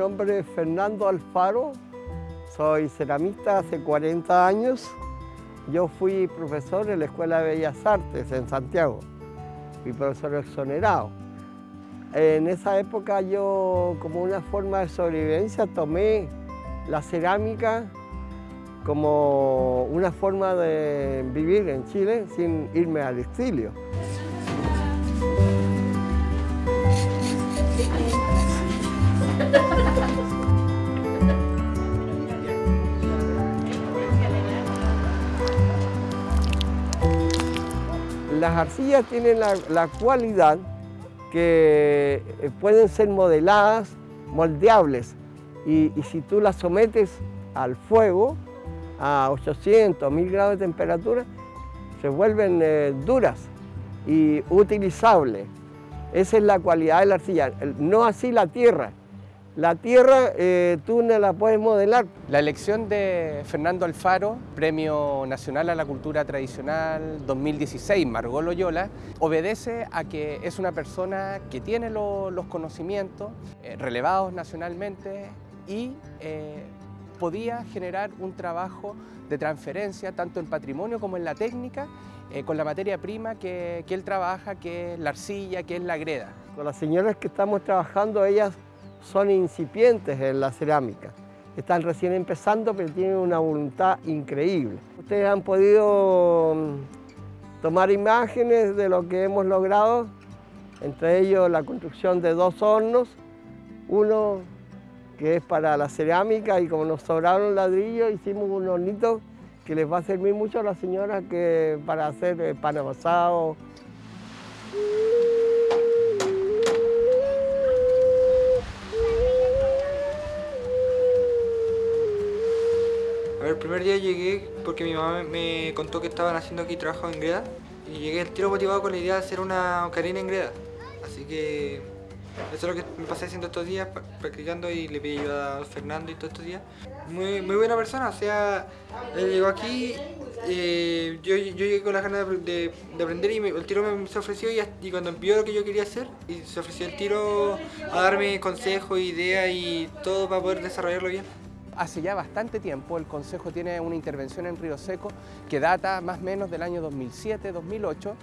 nombre es Fernando Alfaro, soy ceramista hace 40 años. Yo fui profesor en la Escuela de Bellas Artes en Santiago, fui profesor exonerado. En esa época yo, como una forma de sobrevivencia, tomé la cerámica como una forma de vivir en Chile sin irme al exilio. Las arcillas tienen la, cualidad que eh, pueden ser modeladas, moldeables, y, si tú las sometes al fuego, a 800, 1000 grados de temperatura, se vuelven eh, duras y utilizables. Esa es la cualidad de la arcilla, no así la tierra. La tierra eh, tú no la puedes modelar. La elección de Fernando Alfaro, Premio Nacional a la Cultura Tradicional 2016, Margot Loyola, obedece a que es una persona que tiene los conocimientos eh, relevados nacionalmente y eh, podía generar un trabajo de transferencia tanto en patrimonio como en la técnica con la materia prima que, que él trabaja, que es la arcilla, que es la greda. Con las señoras que estamos trabajando, ellas son incipientes en la cerámica. Están recién empezando, pero tienen una voluntad increíble. Ustedes han podido mm, tomar imágenes de lo que hemos logrado, entre ellos la construcción de dos hornos, uno que es para la cerámica y como nos sobraron ladrillos hicimos un hornito que les va a servir mucho a las señoras que para hacer eh, pan amasado, primer día llegué porque mi mamá me contó que estaban haciendo aquí trabajo en greda y llegué el tiro motivado con la idea de hacer una ocarina en greda. Así que eso es lo que me pasé haciendo estos días, practicando y le pedí ayuda a Fernando y todos estos días. Muy, muy buena persona, o sea, él llegó aquí, eh, yo, yo, llegué con las ganas de, aprender y el tiro me se ofreció y, y, cuando vio lo que yo quería hacer, y se ofreció el tiro a darme consejos, ideas y todo para poder desarrollarlo bien. Hace ya bastante tiempo el Consejo tiene una intervención en Río Seco que data más o menos del año 2007-2008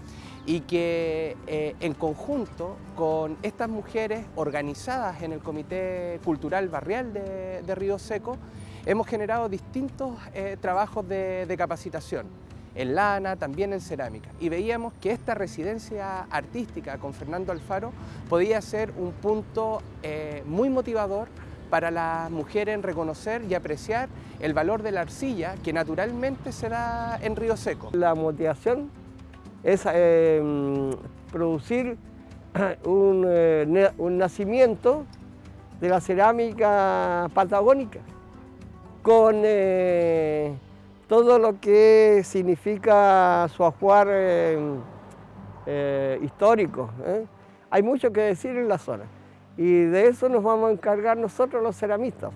y que eh, en conjunto con estas mujeres organizadas en el Comité Cultural Barrial de, Río Seco hemos generado distintos eh, trabajos de, capacitación en lana, también en cerámica. Y veíamos que esta residencia artística con Fernando Alfaro podía ser un punto eh, muy motivador para las mujeres en reconocer y apreciar el valor de la arcilla que naturalmente se da en Río Seco. La motivación es eh, producir eh, un, nacimiento de la cerámica patagónica con eh, todo lo que significa su ajuar histórico. Hay mucho que decir en la zona y de eso nos vamos a encargar nosotros los ceramistas.